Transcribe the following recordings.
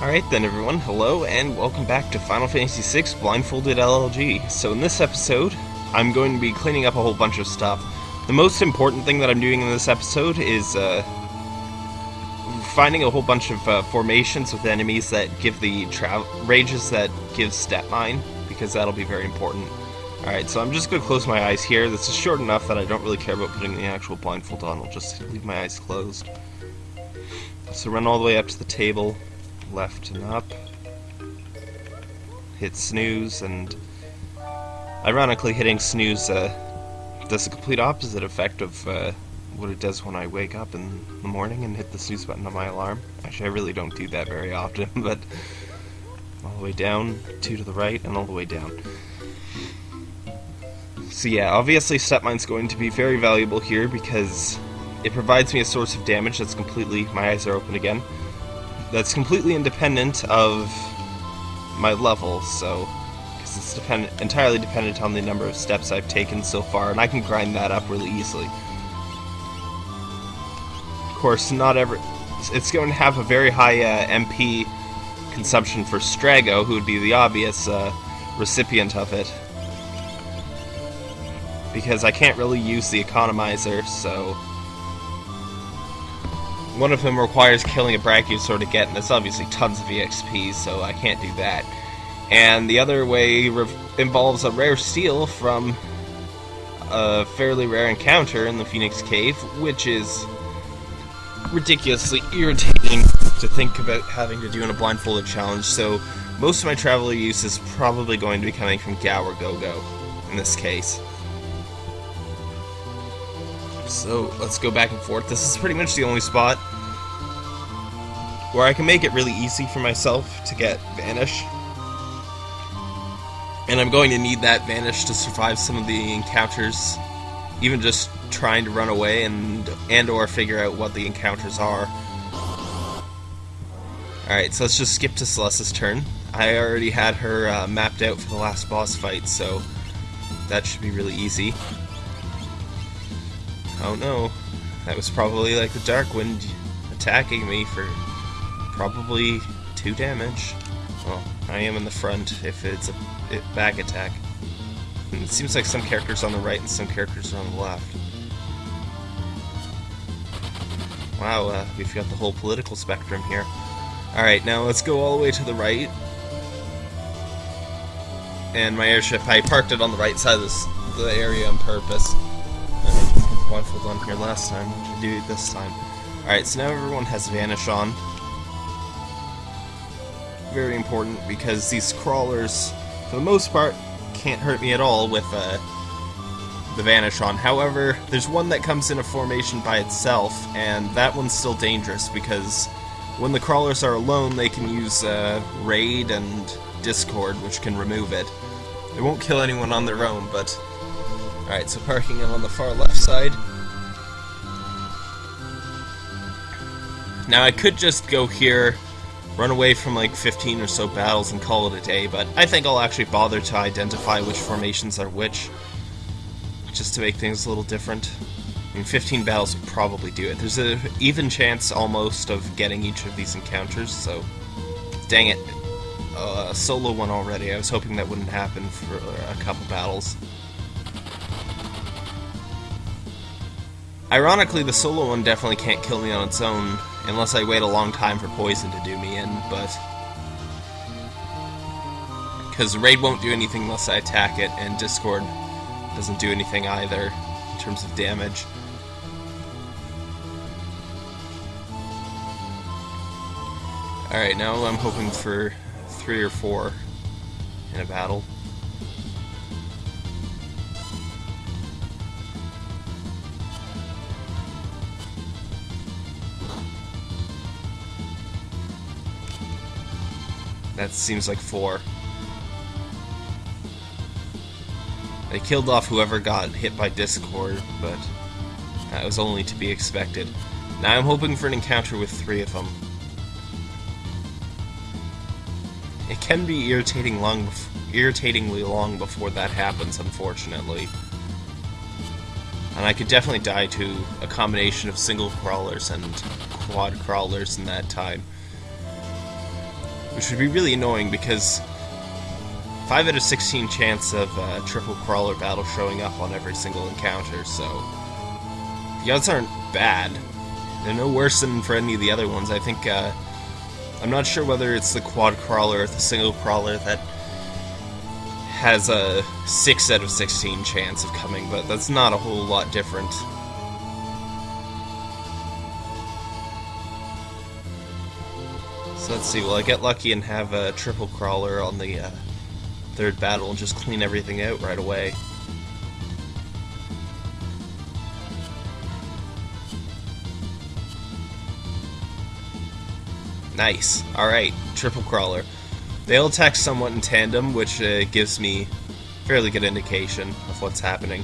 Alright then everyone, hello and welcome back to Final Fantasy VI Blindfolded LLG. So in this episode, I'm going to be cleaning up a whole bunch of stuff. The most important thing that I'm doing in this episode is uh, finding a whole bunch of uh, formations with enemies that give the rages that give step mine, because that'll be very important. Alright, so I'm just going to close my eyes here. This is short enough that I don't really care about putting the actual blindfold on. I'll just leave my eyes closed. So run all the way up to the table, left and up, hit snooze, and ironically hitting snooze uh, does the complete opposite effect of uh, what it does when I wake up in the morning and hit the snooze button on my alarm. Actually, I really don't do that very often, but all the way down, two to the right, and all the way down. So yeah, obviously Stepmine's going to be very valuable here because it provides me a source of damage that's completely, my eyes are open again, that's completely independent of my level, so, because it's depend entirely dependent on the number of steps I've taken so far, and I can grind that up really easily. Of course, not every, it's going to have a very high uh, MP consumption for Strago, who would be the obvious uh, recipient of it, because I can't really use the economizer, so one of them requires killing a Brachiosaur to get, and that's obviously tons of EXP, so I can't do that. And the other way involves a rare steal from a fairly rare encounter in the Phoenix Cave, which is ridiculously irritating to think about having to do in a blindfolded challenge, so most of my traveler use is probably going to be coming from Gau or Gogo, in this case. So let's go back and forth. This is pretty much the only spot where I can make it really easy for myself to get Vanish. And I'm going to need that Vanish to survive some of the encounters, even just trying to run away and and or figure out what the encounters are. Alright, so let's just skip to Celes's turn. I already had her uh, mapped out for the last boss fight, so that should be really easy. Oh no, that was probably like the Dark Wind attacking me for probably 2 damage. Well, I am in the front if it's a back attack. And it seems like some characters on the right and some characters are on the left. Wow, uh, we've got the whole political spectrum here. Alright, now let's go all the way to the right. And my airship, I parked it on the right side of this, the area on purpose blindfold on here last time. I do this time. Alright, so now everyone has Vanish on. Very important because these crawlers, for the most part, can't hurt me at all with uh, the Vanish on. However, there's one that comes in a formation by itself, and that one's still dangerous because when the crawlers are alone, they can use uh, Raid and Discord, which can remove it. They won't kill anyone on their own, but Alright, so parking him on the far left side. Now I could just go here, run away from like 15 or so battles and call it a day, but I think I'll actually bother to identify which formations are which, just to make things a little different. I mean, 15 battles would probably do it. There's an even chance almost of getting each of these encounters, so dang it. Uh, a solo one already. I was hoping that wouldn't happen for a couple battles. Ironically, the solo one definitely can't kill me on its own, unless I wait a long time for poison to do me in, but... Because Raid won't do anything unless I attack it, and Discord doesn't do anything either, in terms of damage. Alright, now I'm hoping for three or four in a battle. That seems like four. They killed off whoever got hit by Discord, but that was only to be expected. Now I'm hoping for an encounter with three of them. It can be irritating long, irritatingly long before that happens, unfortunately. And I could definitely die to a combination of single crawlers and quad crawlers in that time. Which would be really annoying because 5 out of 16 chance of uh, triple crawler battle showing up on every single encounter, so the odds aren't bad. They're no worse than for any of the other ones. I think, uh, I'm not sure whether it's the quad crawler or the single crawler that has a 6 out of 16 chance of coming, but that's not a whole lot different. So let's see, will I get lucky and have a triple crawler on the uh, third battle and just clean everything out right away. Nice. Alright, triple crawler. They all attack somewhat in tandem, which uh, gives me fairly good indication of what's happening.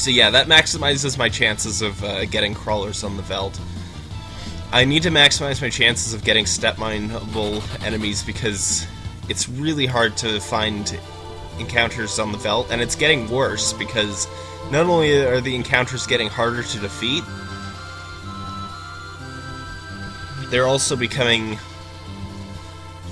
So yeah, that maximizes my chances of uh, getting crawlers on the Veldt. I need to maximize my chances of getting step mineable enemies because it's really hard to find encounters on the Veldt, and it's getting worse because not only are the encounters getting harder to defeat, they're also becoming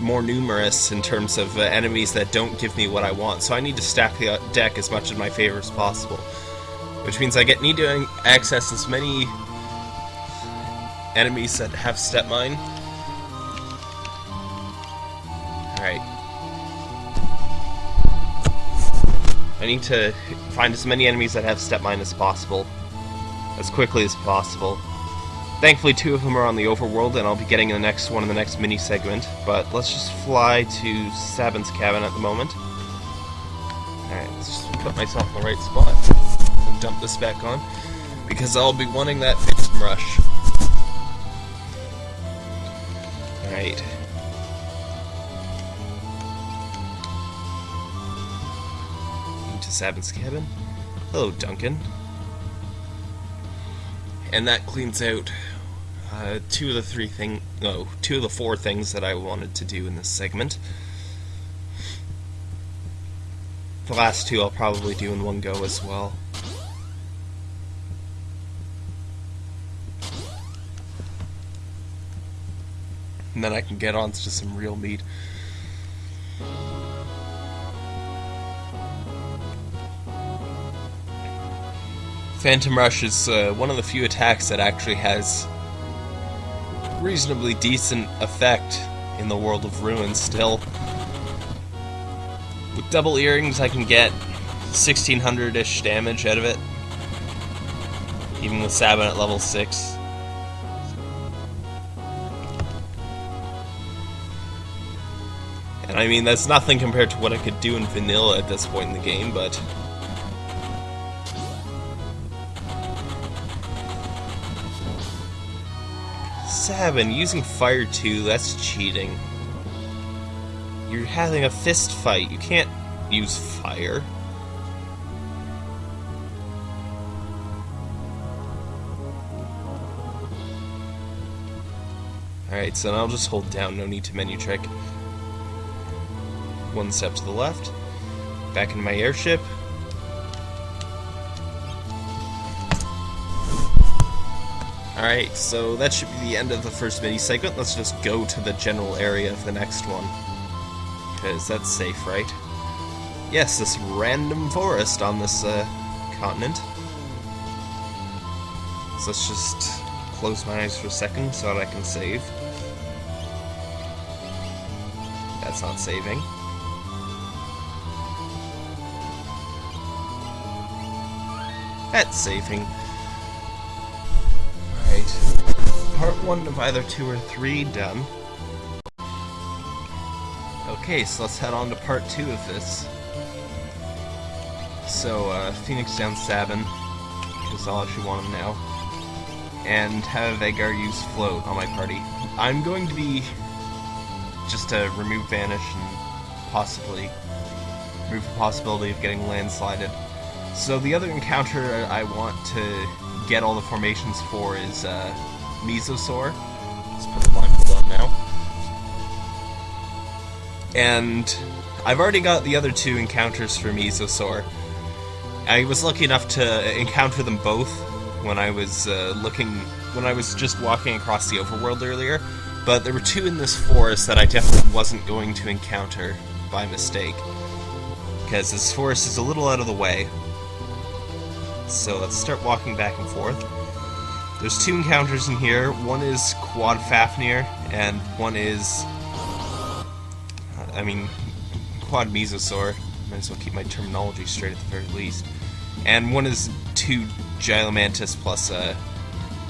more numerous in terms of uh, enemies that don't give me what I want. So I need to stack the deck as much in my favor as possible, which means I get need to access as many enemies that have step mine. Alright. I need to find as many enemies that have step mine as possible. As quickly as possible. Thankfully, two of them are on the overworld, and I'll be getting the next one in the next mini segment. But let's just fly to Sabin's cabin at the moment. Alright, let's just put myself in the right spot dump this back on. Because I'll be wanting that Phantom Rush. Right. Into Sabin's cabin. Hello, Duncan. And that cleans out uh, two of the three thing, no, two of the four things that I wanted to do in this segment. The last two I'll probably do in one go as well. And then I can get on to some real meat. Phantom Rush is uh, one of the few attacks that actually has reasonably decent effect in the world of Ruin still. With double earrings I can get 1600-ish damage out of it. Even with Sabin at level 6. I mean, that's nothing compared to what I could do in vanilla at this point in the game, but... Seven, using fire 2, that's cheating. You're having a fist fight, you can't use fire. Alright, so I'll just hold down, no need to menu trick one step to the left, back into my airship. Alright, so that should be the end of the first mini segment. Let's just go to the general area of the next one. Because that's safe, right? Yes, this random forest on this uh, continent. So let's just close my eyes for a second so that I can save. That's not saving. That's saving. Alright. Part 1 of either 2 or 3 done. Okay, so let's head on to part 2 of this. So, uh, Phoenix down Sabin, because I'll actually want him now. And have Veigar use Float on my party. I'm going to be just to remove Vanish and possibly remove the possibility of getting landslided. So the other encounter I want to get all the formations for is uh, Mesosaur. Let's put the blindfold on now. And I've already got the other two encounters for Mesosaur. I was lucky enough to encounter them both when I was uh, looking, when I was just walking across the overworld earlier, but there were two in this forest that I definitely wasn't going to encounter by mistake. Because this forest is a little out of the way. So let's start walking back and forth. There's two encounters in here. One is Quad Fafnir, and one is... I mean, Quad Mesosaur. Might as well keep my terminology straight at the very least. And one is two Gilomantis plus a,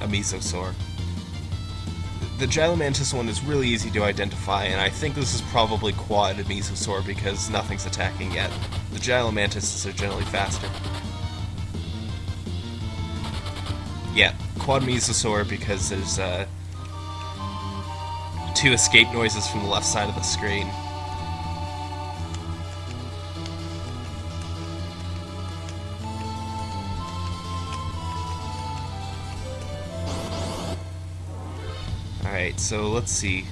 a Mesosaur. The Gilomantis one is really easy to identify, and I think this is probably Quad Mesosaur because nothing's attacking yet. The Gilomantis are generally faster. Yeah, Quad Mesosaur because there's uh, two escape noises from the left side of the screen. Alright, so let's see.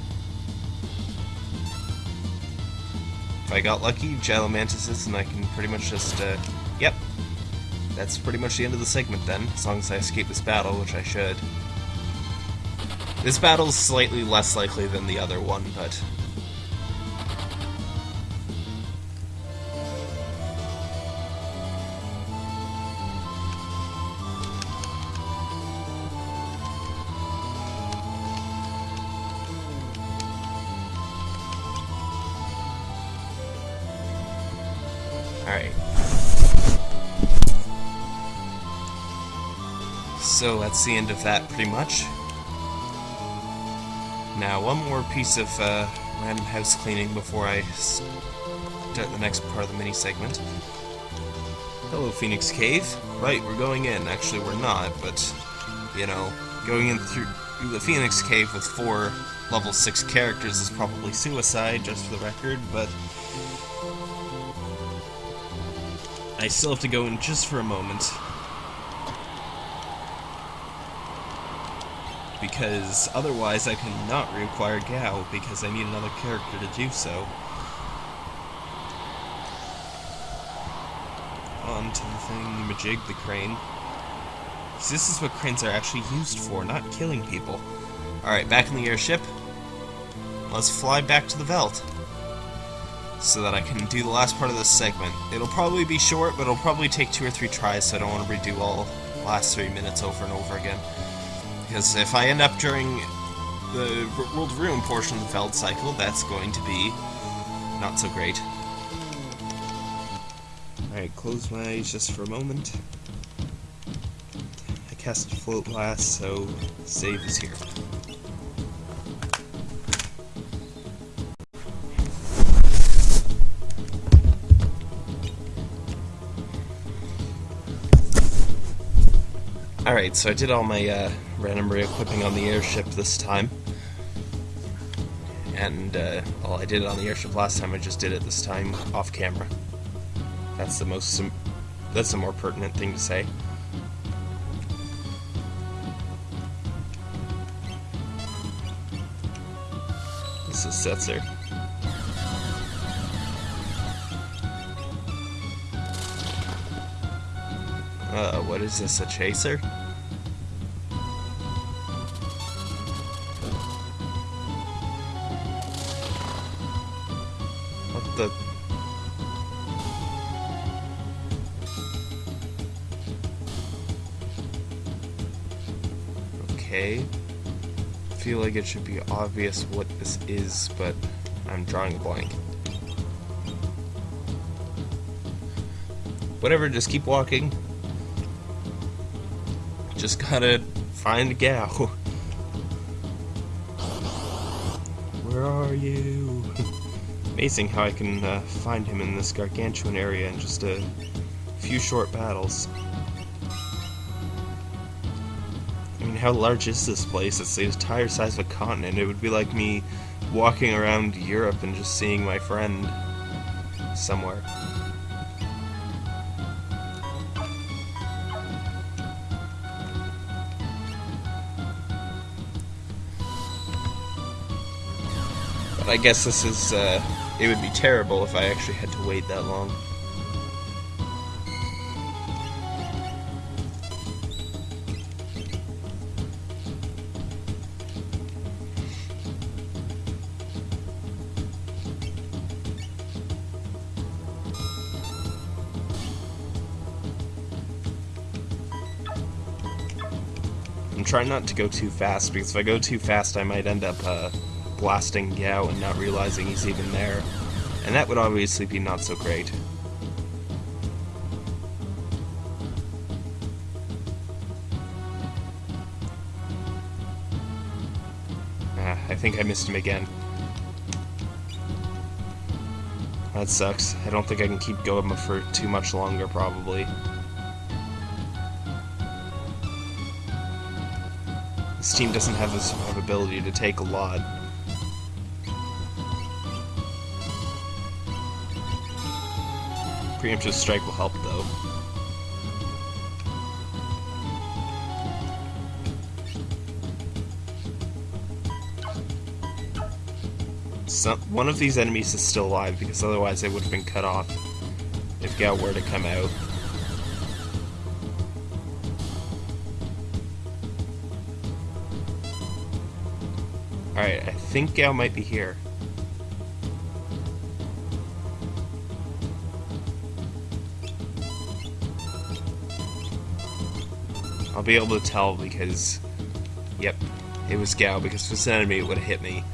If I got lucky, Gilomantises, and I can pretty much just, uh, yep. That's pretty much the end of the segment then, as long as I escape this battle, which I should. This battle's slightly less likely than the other one, but Alright. So that's the end of that, pretty much. Now, one more piece of uh, random house cleaning before I start the next part of the mini segment. Hello, Phoenix Cave. Right, we're going in. Actually, we're not, but, you know, going in through the Phoenix Cave with four level 6 characters is probably suicide, just for the record, but I still have to go in just for a moment. Because otherwise I cannot reacquire Gau, because I need another character to do so. On to the thing, Majig the crane. this is what cranes are actually used for, not killing people. Alright, back in the airship. Let's fly back to the Veldt so that I can do the last part of this segment. It'll probably be short, but it'll probably take two or three tries, so I don't want to redo all last three minutes over and over again. Because if I end up during the World Ruin portion of the Veldt cycle, that's going to be not so great. Alright, close my eyes just for a moment. I cast Float Blast, so save is here. Alright, so I did all my uh, random re-equipping on the airship this time. And, uh, well, I did it on the airship last time, I just did it this time off camera. That's the most, that's the more pertinent thing to say. This is Setzer. Uh, what is this, a chaser? What the... Okay. I feel like it should be obvious what this is, but I'm drawing a blank. Whatever, just keep walking. Just gotta find Gau. Where are you? Amazing how I can uh, find him in this gargantuan area in just a few short battles. I mean, how large is this place? It's the entire size of a continent. It would be like me walking around Europe and just seeing my friend somewhere. I guess this is, uh, it would be terrible if I actually had to wait that long. I'm trying not to go too fast because if I go too fast I might end up, uh, blasting Gau and not realizing he's even there. And that would obviously be not so great. Ah, I think I missed him again. That sucks. I don't think I can keep going for too much longer, probably. This team doesn't have the survivability to take a lot. Preemptive strike will help, though. One of these enemies is still alive, because otherwise they would have been cut off if Gau were to come out. Alright, I think Gau might be here. Be able to tell because, yep, it was Gau, because if it's an enemy it would have hit me.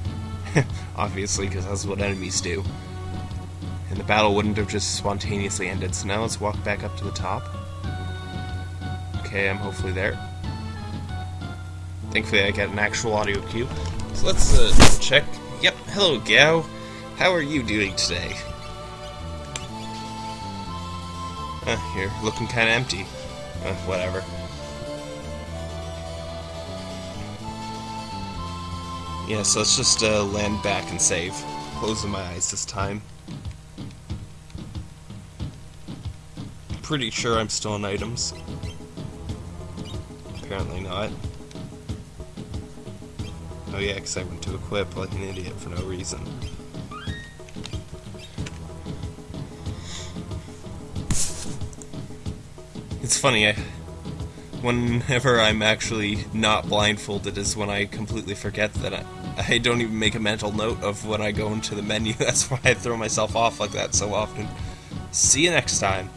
Obviously, because that's what enemies do. And the battle wouldn't have just spontaneously ended, so now let's walk back up to the top. Okay, I'm hopefully there. Thankfully I got an actual audio cue. So let's uh, check. Yep, hello Gau. How are you doing today? Uh, you're looking kinda empty. Uh, whatever. Yeah, so let's just uh, land back and save. Closing my eyes this time. Pretty sure I'm still in items. Apparently not. Oh yeah, because I went to equip like an idiot for no reason. It's funny, I, whenever I'm actually not blindfolded is when I completely forget that I, I don't even make a mental note of when I go into the menu. That's why I throw myself off like that so often. See you next time.